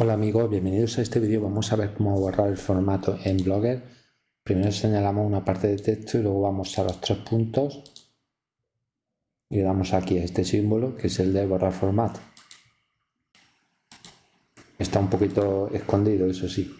Hola amigos, bienvenidos a este vídeo. Vamos a ver cómo borrar el formato en Blogger. Primero señalamos una parte de texto y luego vamos a los tres puntos y le damos aquí a este símbolo que es el de borrar formato. Está un poquito escondido, eso sí.